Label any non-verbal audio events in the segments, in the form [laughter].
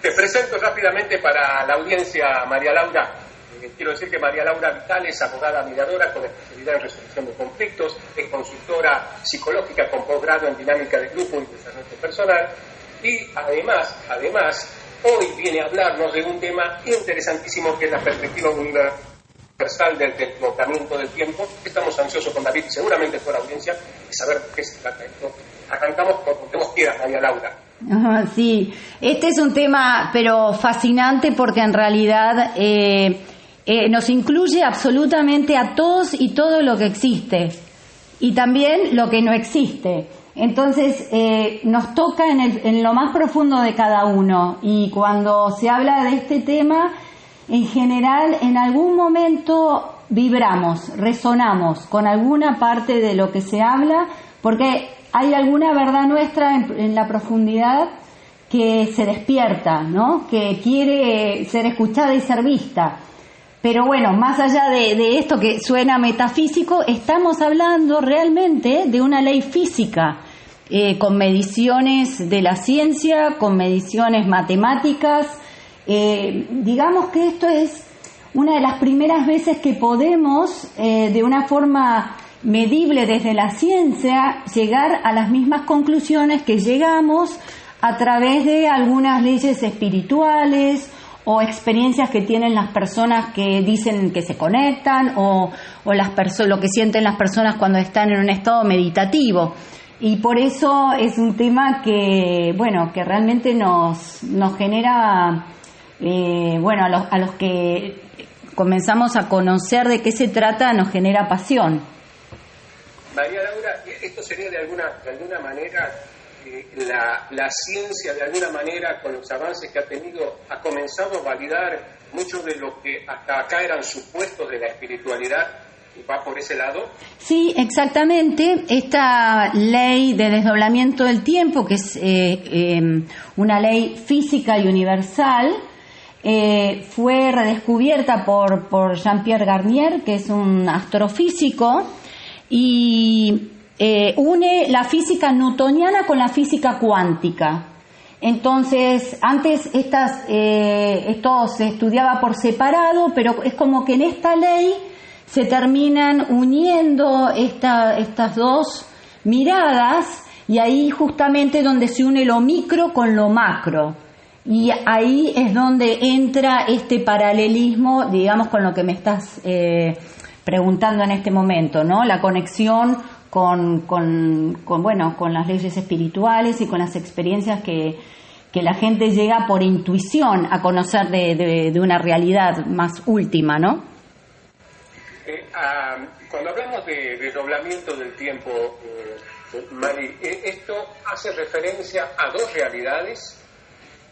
Te presento rápidamente para la audiencia María Laura. Eh, quiero decir que María Laura Vital es abogada mediadora con especialidad en resolución de conflictos, es consultora psicológica con posgrado en dinámica de grupo y desarrollo personal y además, además, hoy viene a hablarnos de un tema interesantísimo que es la perspectiva universal del desbocamiento del tiempo. Estamos ansiosos con David, seguramente por la audiencia, de saber qué se trata esto. Arrancamos por donde vos quieras, María Laura. Sí, este es un tema, pero fascinante porque en realidad eh, eh, nos incluye absolutamente a todos y todo lo que existe. Y también lo que no existe. Entonces, eh, nos toca en, en, lo más profundo de cada uno. Y cuando se habla de este tema, en general, en algún momento vibramos, resonamos con alguna parte de lo que se habla, porque hay alguna verdad nuestra en, la profundidad que se despierta, ¿no? que quiere ser escuchada y ser vista. Pero bueno, más allá de, esto que suena metafísico, estamos hablando realmente de una ley física, eh, con mediciones de la ciencia, con mediciones matemáticas. Eh, digamos que esto es una de las primeras veces que podemos, eh, de una forma medible desde la ciencia, llegar a las mismas conclusiones que llegamos a través de algunas leyes espirituales o experiencias que tienen las personas que dicen que se conectan o, o las lo que sienten las personas cuando están en un estado meditativo. Y por eso es un tema que, bueno, que realmente nos, nos genera, eh, bueno, a los, a los que comenzamos a conocer de qué se trata, nos genera pasión. María Laura, esto sería de alguna, de alguna manera, eh, la, la, ciencia de alguna manera, con los avances que ha tenido, ha comenzado a validar mucho de lo que hasta acá eran supuestos de la espiritualidad. ¿Va por ese lado? Sí, exactamente. Esta ley de desdoblamiento del tiempo, que es eh, em, una ley física y universal, eh, fue redescubierta por, por Jean-Pierre Garnier, que es un astrofísico, y eh, une la física newtoniana con la física cuántica. Entonces, antes estas, eh, esto se estudiaba por separado, pero es como que en esta ley se terminan uniendo estas dos miradas y ahí justamente donde se une lo micro con lo macro. Y ahí es donde entra este paralelismo, digamos, con lo que me estás eh, preguntando en este momento, ¿no? La conexión con, con, bueno, con las leyes espirituales y con las experiencias que, la gente llega por intuición a conocer de, una realidad más última, ¿no? Eh, ah, cuando hablamos de desdoblamiento del tiempo, eh, Mari, eh, ¿esto hace referencia a dos realidades,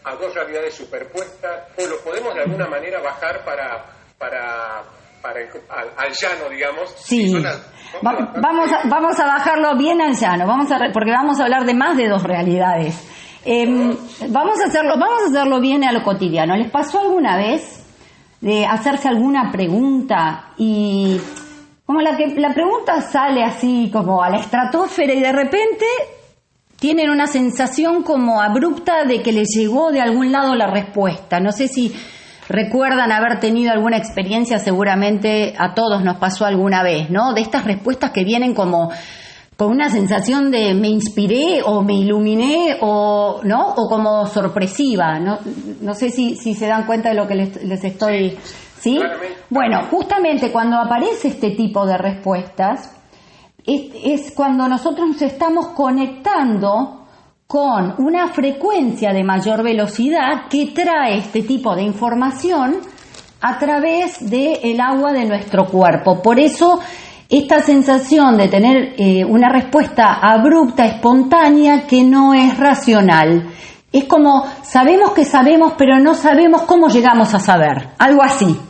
a dos realidades superpuestas, o lo podemos de alguna manera bajar para, para para al, llano, digamos. Sí. vamos, a, vamos a bajarlo bien al llano, vamos a, porque vamos a hablar de más de dos realidades. Em, vamos, a hacerlo, vamos a hacerlo bien a lo cotidiano. ¿Les pasó alguna vez de hacerse alguna pregunta y como la, que, la pregunta sale así como a la estratosfera y de repente tienen una sensación como abrupta de que les llegó de algún lado la respuesta? No sé si recuerdan haber tenido alguna experiencia, seguramente a todos nos pasó alguna vez, ¿no? De estas respuestas que vienen como con una sensación de me inspiré o me iluminé o no o como sorpresiva no, no sé si, si se dan cuenta de lo que les, les estoy sí bueno justamente cuando aparece este tipo de respuestas es, es cuando nosotros nos estamos conectando con una frecuencia de mayor velocidad que trae este tipo de información a través del agua de nuestro cuerpo. Por eso esta sensación de tener eh, una respuesta abrupta, espontánea, que no es racional. Es como sabemos que sabemos, pero no sabemos cómo llegamos a saber. Algo así.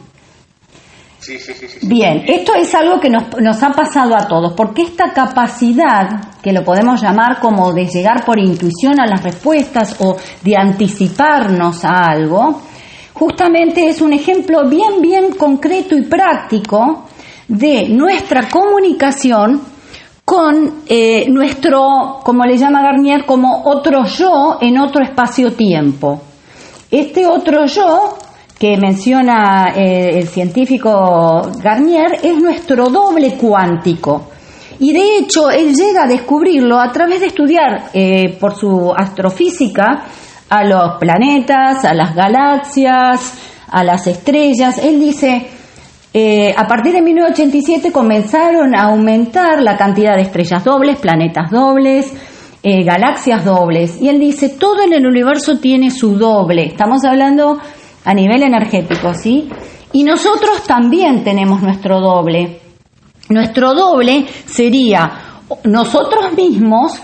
Bien, esto es algo que nos, nos, ha pasado a todos, porque esta capacidad, que lo podemos llamar como de llegar por intuición a las respuestas o de anticiparnos a algo, justamente es un ejemplo bien, bien concreto y práctico de nuestra comunicación con eh, nuestro, como le llama Garnier, como otro yo en otro espacio-tiempo. Este otro yo que menciona eh, el científico Garnier es nuestro doble cuántico. Y de hecho, él llega a descubrirlo a través de estudiar eh, por su astrofísica a los planetas, a las galaxias, a las estrellas. Él dice, eh, a partir de 1987 comenzaron a aumentar la cantidad de estrellas dobles, planetas dobles, eh, galaxias dobles. Y él dice, todo en el universo tiene su doble. Estamos hablando a nivel energético, ¿sí? Y nosotros también tenemos nuestro doble. Nuestro doble sería nosotros mismos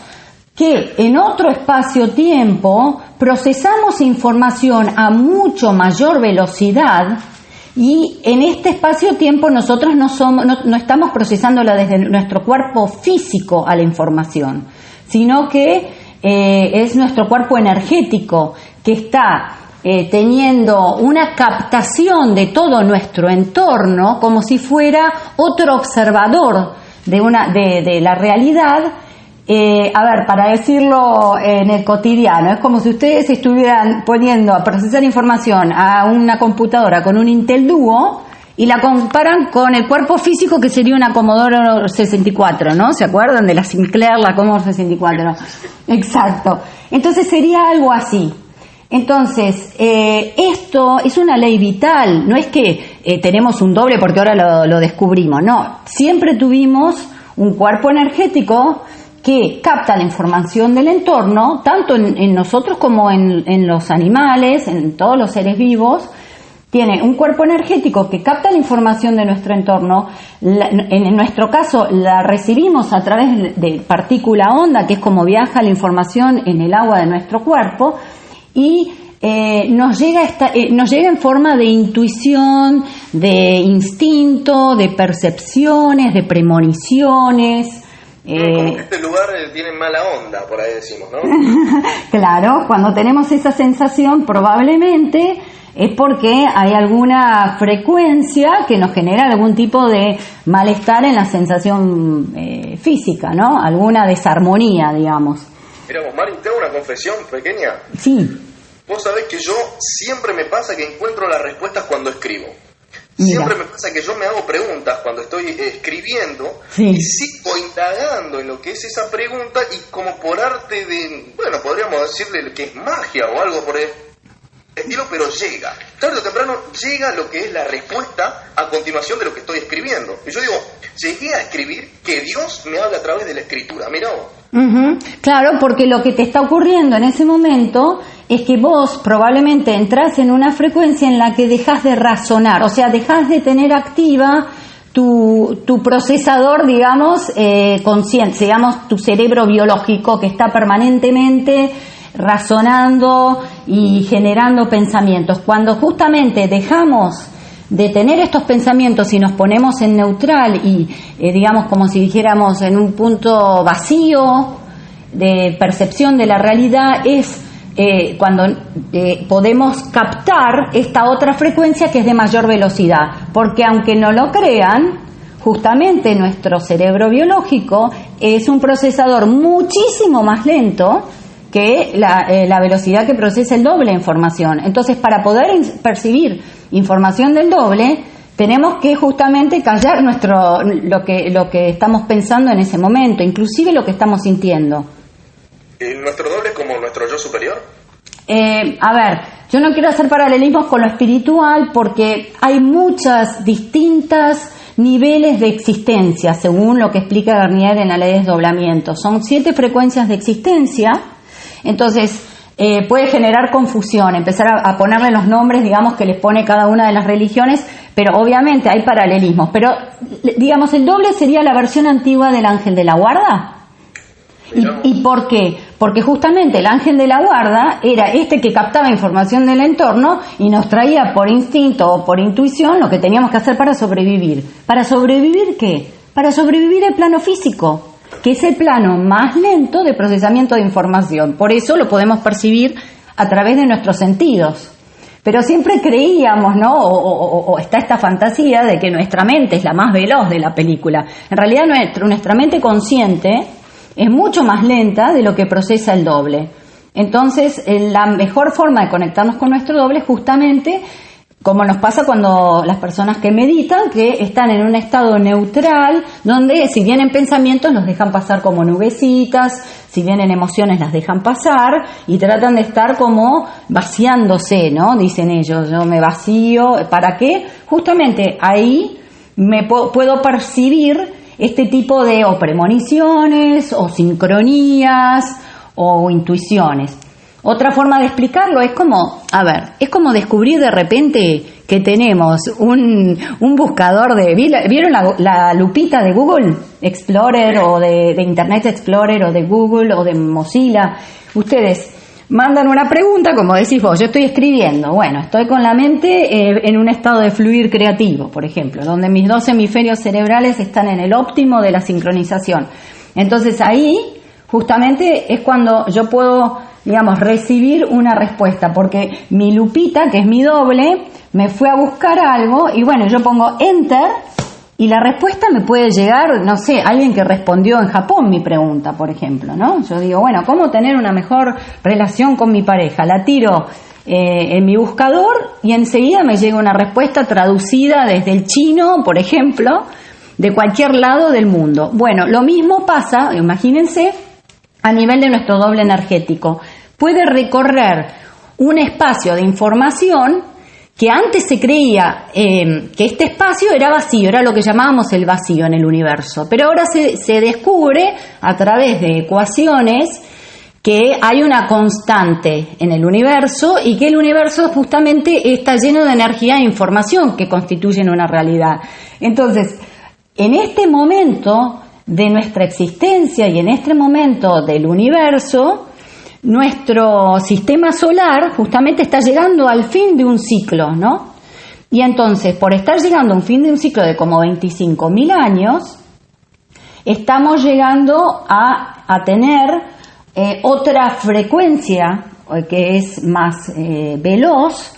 que en otro espacio-tiempo procesamos información a mucho mayor velocidad y en este espacio-tiempo nosotros no, somos, no, estamos procesándola desde nuestro cuerpo físico a la información, sino que eh, es nuestro cuerpo energético que está eh, teniendo una captación de todo nuestro entorno como si fuera otro observador de, una, de, la realidad. Eh, a ver, para decirlo en el cotidiano, es como si ustedes estuvieran poniendo a procesar información a una computadora con un Intel Duo y la comparan con el cuerpo físico que sería una Commodore 64, ¿no? ¿Se acuerdan de la Sinclair, la Commodore 64? Exacto. Entonces sería algo así. Entonces, eh, esto es una ley vital, no es que eh, tenemos un doble porque ahora lo, descubrimos, no, siempre tuvimos un cuerpo energético que capta la información del entorno, tanto en, nosotros como en, los animales, en todos los seres vivos, tiene un cuerpo energético que capta la información de nuestro entorno, en nuestro caso la recibimos a través de partícula onda, que es como viaja la información en el agua de nuestro cuerpo, y eh, nos, llega esta, eh, nos llega en forma de intuición, de instinto, de percepciones, de premoniciones. Eh, este lugar tiene mala onda, por ahí decimos, ¿no? [laughs] claro, cuando tenemos esa sensación probablemente es porque hay alguna frecuencia que nos genera algún tipo de malestar en la sensación física, ¿no? Alguna desarmonía, digamos. Mira vos, Mari, te una confesión pequeña. Sí. Vos sabés que yo siempre me pasa que encuentro las respuestas cuando escribo. Siempre me pasa que yo me hago preguntas cuando estoy escribiendo y sigo indagando en lo que es esa pregunta y como por arte de, bueno, podríamos decirle que es magia o algo por el pero llega. Tarde o temprano llega lo que es la respuesta a continuación de lo que estoy escribiendo. Y yo digo, llegué a escribir que Dios me habla a través de la escritura. Vos. Claro, porque lo que te está ocurriendo en ese momento es que vos probablemente entras en una frecuencia en la que dejas de razonar, o sea, dejas de tener activa tu, tu procesador, digamos, eh, consciente, digamos, tu cerebro biológico que está permanentemente razonando y generando pensamientos. Cuando justamente dejamos de tener estos pensamientos y nos ponemos en neutral y eh, digamos como si dijéramos en un punto vacío de percepción de la realidad es eh, cuando eh, podemos captar esta otra frecuencia que es de mayor velocidad porque aunque no lo crean justamente nuestro cerebro biológico es un procesador muchísimo más lento que la, la velocidad que procesa el doble información entonces para poder percibir información del doble, tenemos que justamente callar nuestro lo que lo que estamos pensando en ese momento, inclusive lo que estamos sintiendo. ¿Y nuestro doble como nuestro yo superior? Eh, a ver, yo no quiero hacer paralelismos con lo espiritual porque hay muchas distintas niveles de existencia, según lo que explica Garnier en la ley de desdoblamiento. Son siete frecuencias de existencia. Entonces, eh, puede generar confusión, empezar a, ponerle los nombres, digamos, que les pone cada una de las religiones, pero obviamente hay paralelismos. Pero, digamos, el doble sería la versión antigua del ángel de la guarda. ¿Y, por qué? Porque justamente el ángel de la guarda era este que captaba información del entorno y nos traía por instinto o por intuición lo que teníamos que hacer para sobrevivir. ¿Para sobrevivir qué? Para sobrevivir el plano físico que es el plano más lento de procesamiento de información. Por eso lo podemos percibir a través de nuestros sentidos. Pero siempre creíamos, ¿no? O, está esta fantasía de que nuestra mente es la más veloz de la película. En realidad nuestra, nuestra mente consciente es mucho más lenta de lo que procesa el doble. Entonces, eh, la mejor forma de conectarnos con nuestro doble justamente como nos pasa cuando las personas que meditan, que están en un estado neutral, donde si vienen pensamientos los dejan pasar como nubecitas, si vienen emociones las dejan pasar y tratan de estar como vaciándose, ¿no? Dicen ellos, yo me vacío, ¿para qué? Justamente ahí me puedo percibir este tipo de premoniciones o sincronías o intuiciones. Otra forma de explicarlo es como, a ver, es como descubrir de repente que tenemos un, buscador de... ¿Vieron la, lupita de Google Explorer o de, Internet Explorer o de Google o de Mozilla? Ustedes mandan una pregunta, como decís vos, yo estoy escribiendo, bueno, estoy con la mente eh, en un estado de fluir creativo, por ejemplo, donde mis dos hemisferios cerebrales están en el óptimo de la sincronización. Entonces ahí justamente es cuando yo puedo digamos, recibir una respuesta, porque mi lupita, que es mi doble, me fue a buscar algo y bueno, yo pongo enter y la respuesta me puede llegar, no sé, alguien que respondió en Japón mi pregunta, por ejemplo, ¿no? Yo digo, bueno, ¿cómo tener una mejor relación con mi pareja? La tiro eh, en mi buscador y enseguida me llega una respuesta traducida desde el chino, por ejemplo, de cualquier lado del mundo. Bueno, lo mismo pasa, imagínense, a nivel de nuestro doble energético puede recorrer un espacio de información que antes se creía eh, que este espacio era vacío, era lo que llamábamos el vacío en el universo, pero ahora se descubre a través de ecuaciones que hay una constante en el universo y que el universo justamente está lleno de energía e información que constituyen una realidad. Entonces, en este momento de nuestra existencia y en este momento del universo, nuestro sistema solar justamente está llegando al fin de un ciclo, ¿no? Y entonces, por estar llegando a un fin de un ciclo de como 25.000 años, estamos llegando a, tener eh, otra frecuencia eh, que es más eh, veloz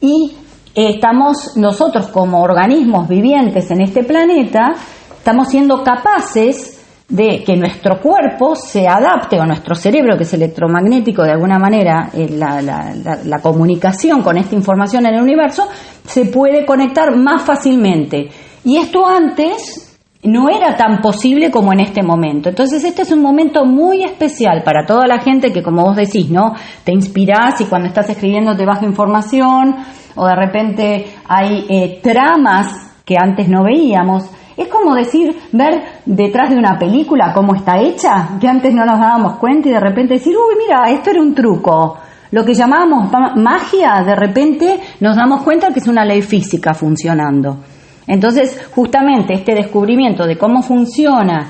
y estamos nosotros como organismos vivientes en este planeta, estamos siendo capaces de que nuestro cuerpo se adapte, o nuestro cerebro, que es electromagnético de alguna manera, eh, la, la, comunicación con esta información en el universo, se puede conectar más fácilmente. Y esto antes no era tan posible como en este momento. Entonces este es un momento muy especial para toda la gente que, como vos decís, ¿no? Te inspirás y cuando estás escribiendo te baja información o de repente hay eh, tramas que antes no veíamos. Es como decir, ver detrás de una película cómo está hecha, que antes no nos dábamos cuenta y de repente decir, uy, mira, esto era un truco. Lo que llamábamos magia, de repente nos damos cuenta que es una ley física funcionando. Entonces, justamente este descubrimiento de cómo funciona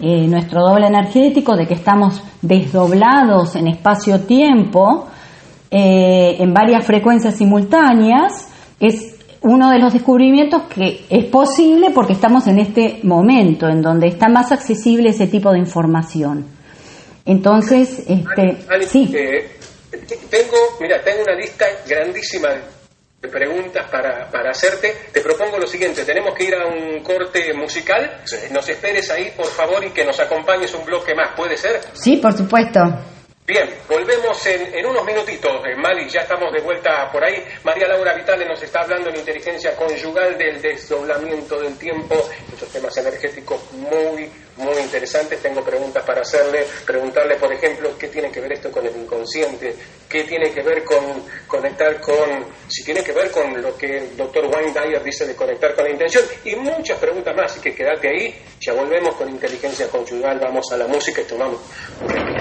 eh, nuestro doble energético, de que estamos desdoblados en espacio-tiempo, eh, en varias frecuencias simultáneas, es uno de los descubrimientos que es posible porque estamos en este momento en donde está más accesible ese tipo de información. Entonces, este, sí. Eh, tengo, mira, tengo una lista grandísima de preguntas para, para, hacerte. Te propongo lo siguiente, tenemos que ir a un corte musical. Nos esperes ahí, por favor, y que nos acompañes un bloque más. ¿Puede ser? Sí, por supuesto. Bien, volvemos en, unos minutitos, eh, Mali, ya estamos de vuelta por ahí. María Laura Vitale nos está hablando en inteligencia conyugal del desdoblamiento del tiempo, estos temas energéticos muy, muy interesantes. Tengo preguntas para hacerle, preguntarle, por ejemplo, qué tiene que ver esto con el inconsciente, qué tiene que ver con conectar con, si tiene que ver con lo que el doctor Wayne Dyer dice de conectar con la intención, y muchas preguntas más, así que quédate ahí, ya volvemos con inteligencia conyugal, vamos a la música y tomamos un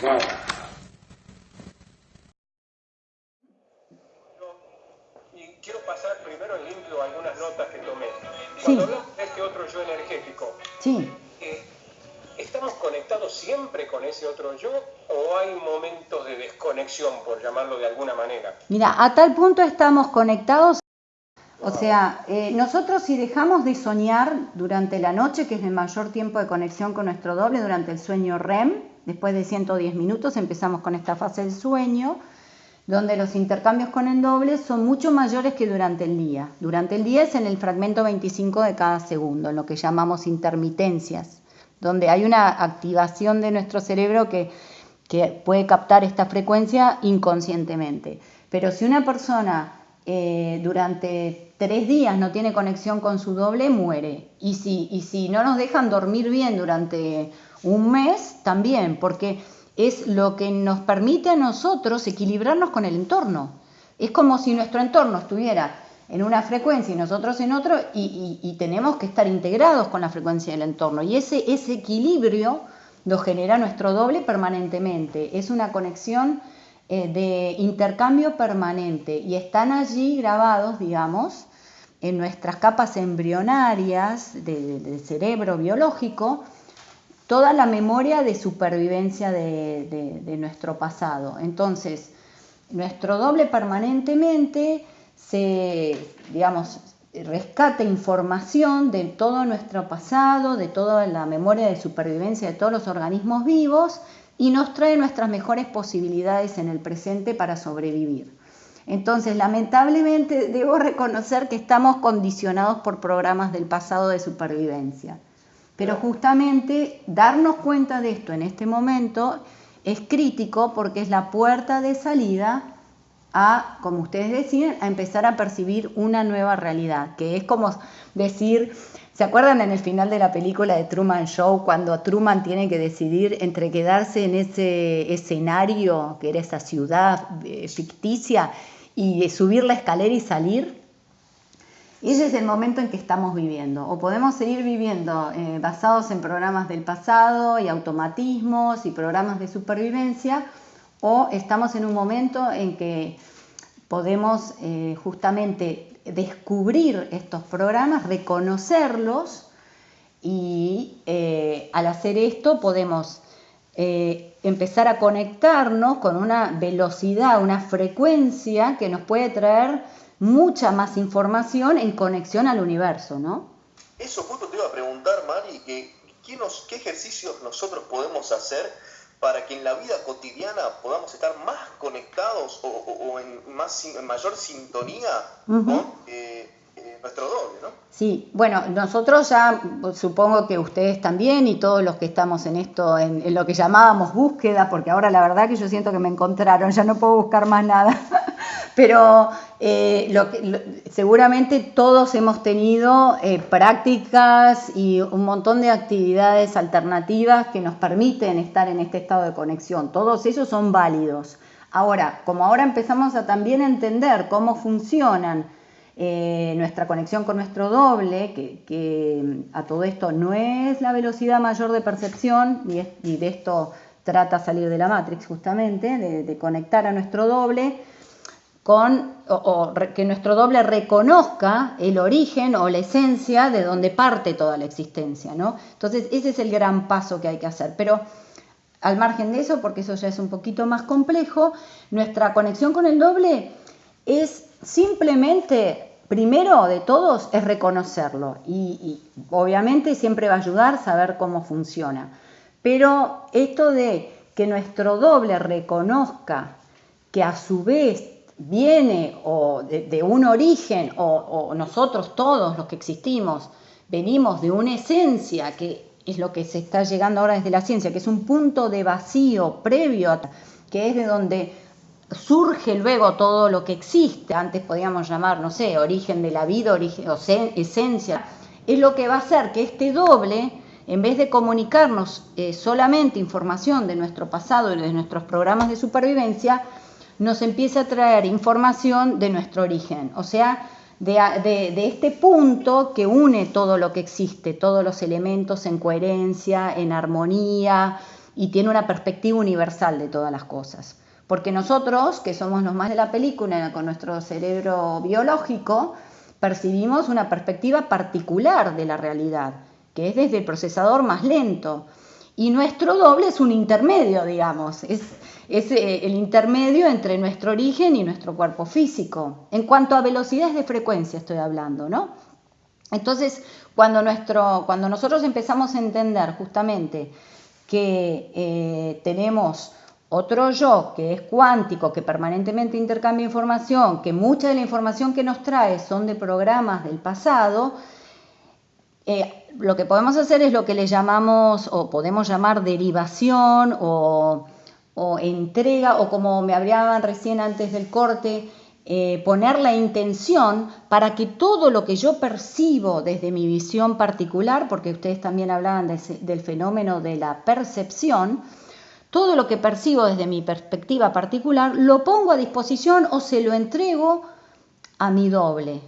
Y quiero pasar primero en limpio algunas notas que tomé. Cuando hablamos de este otro yo energético, eh, ¿estamos conectados siempre con ese otro yo o hay momentos de desconexión, por llamarlo de alguna manera? Mira, a tal punto estamos conectados o sea, eh, nosotros si dejamos de soñar durante la noche, que es el mayor tiempo de conexión con nuestro doble, durante el sueño REM, después de 110 minutos empezamos con esta fase del sueño, donde los intercambios con el doble son mucho mayores que durante el día. Durante el día es en el fragmento 25 de cada segundo, en lo que llamamos intermitencias, donde hay una activación de nuestro cerebro que, puede captar esta frecuencia inconscientemente. Pero si una persona eh, durante tres días no tiene conexión con su doble, muere. Y si, y si no nos dejan dormir bien durante un mes, también, porque es lo que nos permite a nosotros equilibrarnos con el entorno. Es como si nuestro entorno estuviera en una frecuencia y nosotros en otro y, tenemos que estar integrados con la frecuencia del entorno. Y ese, ese equilibrio lo genera nuestro doble permanentemente. Es una conexión eh, de intercambio permanente y están allí grabados, digamos, en nuestras capas embrionarias del cerebro biológico, toda la memoria de supervivencia de, nuestro pasado. Entonces, nuestro doble permanentemente se, digamos, rescata información de todo nuestro pasado, de toda la memoria de supervivencia de todos los organismos vivos y nos trae nuestras mejores posibilidades en el presente para sobrevivir. Entonces, lamentablemente, debo reconocer que estamos condicionados por programas del pasado de supervivencia. Pero justamente darnos cuenta de esto en este momento es crítico porque es la puerta de salida a, como ustedes decían, a empezar a percibir una nueva realidad, que es como decir, ¿se acuerdan en el final de la película de Truman Show cuando Truman tiene que decidir entre quedarse en ese escenario, que era esa ciudad eh, ficticia, y subir la escalera y salir? Ese es el momento en que estamos viviendo. O podemos seguir viviendo eh, basados en programas del pasado y automatismos y programas de supervivencia, o estamos en un momento en que podemos eh, justamente descubrir estos programas, reconocerlos y eh, al hacer esto podemos empezar a conectarnos con una velocidad, una frecuencia que nos puede traer mucha más información en conexión al universo, ¿no? Eso justo te iba a preguntar, Mari, que, ¿qué, qué ejercicios nosotros podemos hacer para que en la vida cotidiana podamos estar más conectados o, en, más, mayor sintonía con eh, eh, nuestro doble, ¿no? Sí, bueno, nosotros ya, supongo que ustedes también y todos los que estamos en esto, en, en, lo que llamábamos búsqueda, porque ahora la verdad que yo siento que me encontraron, ya no puedo buscar más nada. Pero eh, lo que, seguramente todos hemos tenido eh, prácticas y un montón de actividades alternativas que nos permiten estar en este estado de conexión. Todos ellos son válidos. Ahora, como ahora empezamos a también entender cómo funcionan eh, nuestra conexión con nuestro doble, que, a todo esto no es la velocidad mayor de percepción, y, de esto trata salir de la Matrix justamente, de conectar a nuestro doble, o, que nuestro doble reconozca el origen o la esencia de donde parte toda la existencia, ¿no? Entonces, ese es el gran paso que hay que hacer. Pero al margen de eso, porque eso ya es un poquito más complejo, nuestra conexión con el doble es simplemente, primero de todos, es reconocerlo. Y, y obviamente siempre va a ayudar saber cómo funciona. Pero esto de que nuestro doble reconozca que a su vez viene o de, un origen, o, nosotros todos los que existimos, venimos de una esencia que es lo que se está llegando ahora desde la ciencia, que es un punto de vacío previo, que es de donde surge luego todo lo que existe, antes podíamos llamar, no sé, origen de la vida, origen, o esencia, es lo que va a hacer que este doble, en vez de comunicarnos eh, solamente información de nuestro pasado y de nuestros programas de supervivencia, nos empieza a traer información de nuestro origen, o sea, de, este punto que une todo lo que existe, todos los elementos en coherencia, en armonía y tiene una perspectiva universal de todas las cosas. Porque nosotros, que somos los más de la película con nuestro cerebro biológico, percibimos una perspectiva particular de la realidad, que es desde el procesador más lento. Y nuestro doble es un intermedio, digamos, es, eh, el intermedio entre nuestro origen y nuestro cuerpo físico. En cuanto a velocidades de frecuencia estoy hablando, ¿no? Entonces, cuando, nuestro, cuando nosotros empezamos a entender justamente que eh, tenemos otro yo que es cuántico, que permanentemente intercambia información, que mucha de la información que nos trae son de programas del pasado, eh, lo que podemos hacer es lo que le llamamos o podemos llamar derivación o, entrega o como me hablaban recién antes del corte, eh, poner la intención para que todo lo que yo percibo desde mi visión particular, porque ustedes también hablaban del fenómeno de la percepción, todo lo que percibo desde mi perspectiva particular lo pongo a disposición o se lo entrego a mi doble,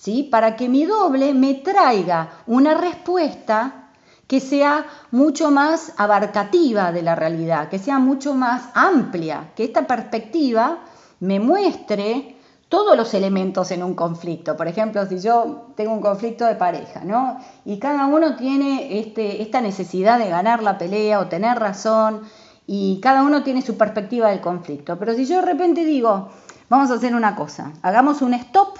¿sí? Para que mi doble me traiga una respuesta que sea mucho más abarcativa de la realidad, que sea mucho más amplia, que esta perspectiva me muestre todos los elementos en un conflicto. Por ejemplo, si yo tengo un conflicto de pareja, ¿no? Y cada uno tiene este, esta necesidad de ganar la pelea o tener razón y cada uno tiene su perspectiva del conflicto. Pero si yo de repente digo, vamos a hacer una cosa, hagamos un stop,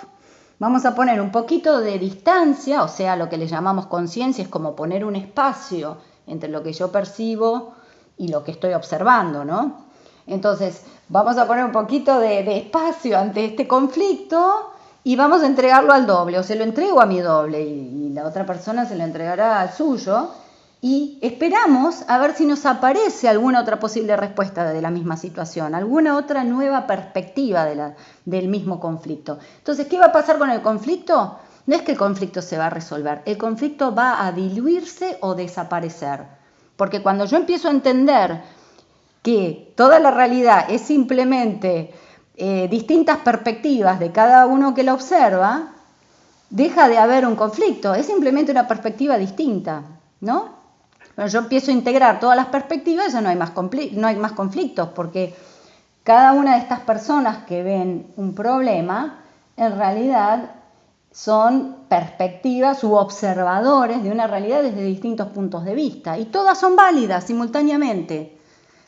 vamos a poner un poquito de distancia, o sea, lo que le llamamos conciencia es como poner un espacio entre lo que yo percibo y lo que estoy observando, ¿no? Entonces, vamos a poner un poquito de, espacio ante este conflicto y vamos a entregarlo al doble, o se lo entrego a mi doble y, y la otra persona se lo entregará al suyo y esperamos a ver si nos aparece alguna otra posible respuesta de la misma situación, alguna otra nueva perspectiva del mismo conflicto. Entonces, ¿qué va a pasar con el conflicto? No es que el conflicto se va a resolver, el conflicto va a diluirse o desaparecer. Porque cuando yo empiezo a entender que toda la realidad es simplemente eh, distintas perspectivas de cada uno que la observa, deja de haber un conflicto, es simplemente una perspectiva distinta, ¿no? Cuando yo empiezo a integrar todas las perspectivas, ya no hay más, no hay más conflictos, porque cada una de estas personas que ven un problema, en realidad son perspectivas u observadores de una realidad desde distintos puntos de vista, y todas son válidas simultáneamente.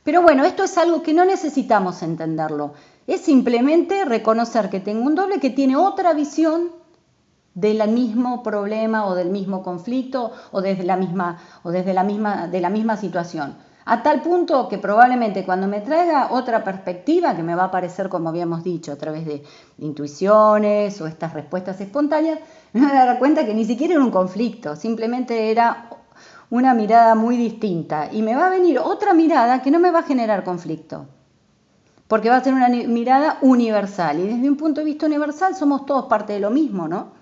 Pero bueno, esto es algo que no necesitamos entenderlo, es simplemente reconocer que tengo un doble que tiene otra visión del mismo problema o del mismo conflicto o desde la misma o desde la misma de la misma situación. A tal punto que probablemente cuando me traiga otra perspectiva que me va a aparecer como habíamos dicho a través de, intuiciones o estas respuestas espontáneas me voy a dar cuenta que ni siquiera era un conflicto simplemente era una mirada muy distinta. Y me va a venir otra mirada que no me va a generar conflicto porque va a ser una mirada universal. Y desde un punto de vista universal somos todos parte de lo mismo, ¿no?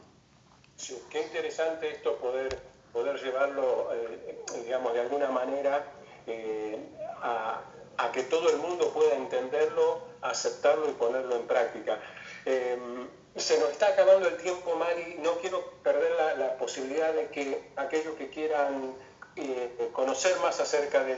Qué interesante esto poder, poder llevarlo, eh, digamos, de alguna manera eh, a, que todo el mundo pueda entenderlo, aceptarlo y ponerlo en práctica. Em, se nos está acabando el tiempo, Mari, no quiero perder la, posibilidad de que aquellos que quieran eh, conocer más acerca de,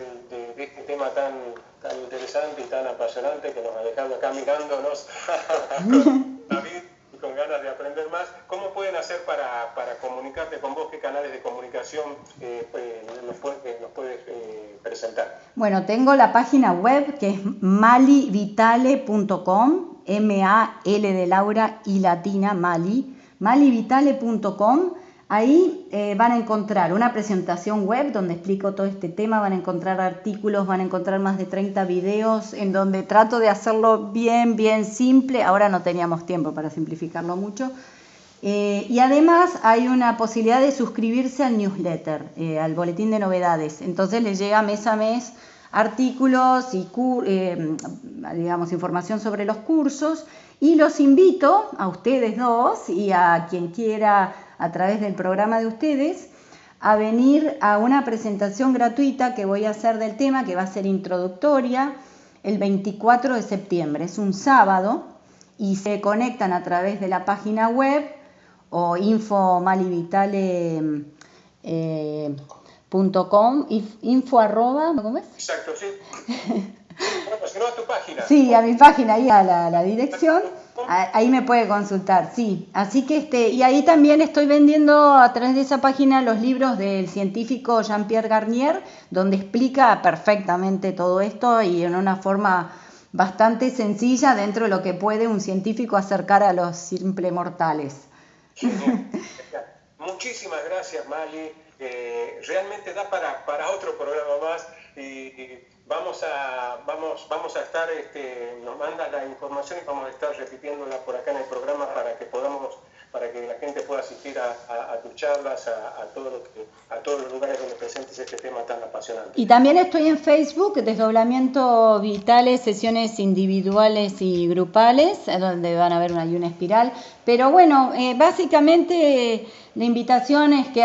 este tema tan, tan interesante y tan apasionante que nos ha dejado acá mirándonos, [laughs] [laughs] David, con ganas de aprender más, ¿cómo pueden para, comunicarte con vos? ¿Qué canales de comunicación eh, eh, nos, puedes eh, presentar? Bueno, tengo la página web que es malivitale.com, M-A-L de Laura y latina, Mali, malivitale.com Ahí eh, van a encontrar una presentación web donde explico todo este tema, van a encontrar artículos, van a encontrar más de 30 videos en donde trato de hacerlo bien, bien simple. Ahora no teníamos tiempo para simplificarlo mucho. Eh, y además hay una posibilidad de suscribirse al newsletter, eh, al boletín de novedades. Entonces les llega mes a mes artículos y digamos, información sobre los cursos. Y los invito a ustedes dos y a quien quiera a través del programa de ustedes a venir a una presentación gratuita que voy a hacer del tema, que va a ser introductoria, el 24 de septiembre. Es un sábado y se conectan a través de la página web o infomalivitale.com, eh, info arroba, ¿cómo es? Exacto, sí. [laughs] bueno, si no a tu página. Sí, a mi página, ahí a la dirección. Ahí me puede consultar, sí. Así que este, y ahí también estoy vendiendo a través de esa página los libros del científico Jean-Pierre Garnier, donde explica perfectamente todo esto y en una forma bastante sencilla dentro de lo que puede un científico acercar a los simples mortales. Muchísimas gracias, Mali. realmente da para, para otro programa más y vamos a, vamos, vamos a estar, este, nos manda la información y vamos a estar repitiéndola por acá en el programa para que podamos para que la gente pueda asistir a, tus charlas, a, todo a todos los lugares donde presentes este tema tan apasionante. Y también estoy en Facebook, Desdoblamiento Vitales, sesiones individuales y grupales, donde van a ver una una espiral. Pero bueno, eh, básicamente la invitación es que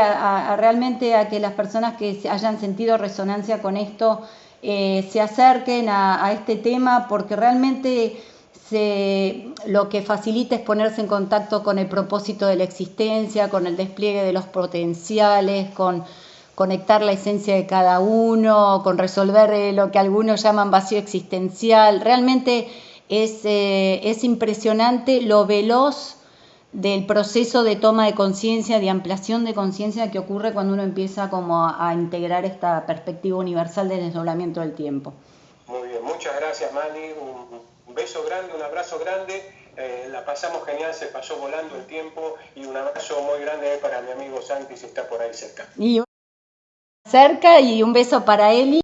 realmente a que las personas que hayan sentido resonancia con esto eh, se acerquen a este tema, porque realmente lo que facilita es ponerse en contacto con el propósito de la existencia, con el despliegue de los potenciales, con conectar la esencia de cada uno, con resolver eh, lo que algunos llaman vacío existencial. Realmente es, eh, es impresionante lo veloz del proceso de toma de conciencia, de ampliación de conciencia que ocurre cuando uno empieza como a, integrar esta perspectiva universal del desdoblamiento del tiempo. Muy bien, muchas gracias Mani, beso grande, un abrazo grande. Eh, la pasamos genial, se pasó volando el tiempo y un abrazo muy grande para mi amigo Santi si está por ahí cerca. Y cerca y un beso para Eli.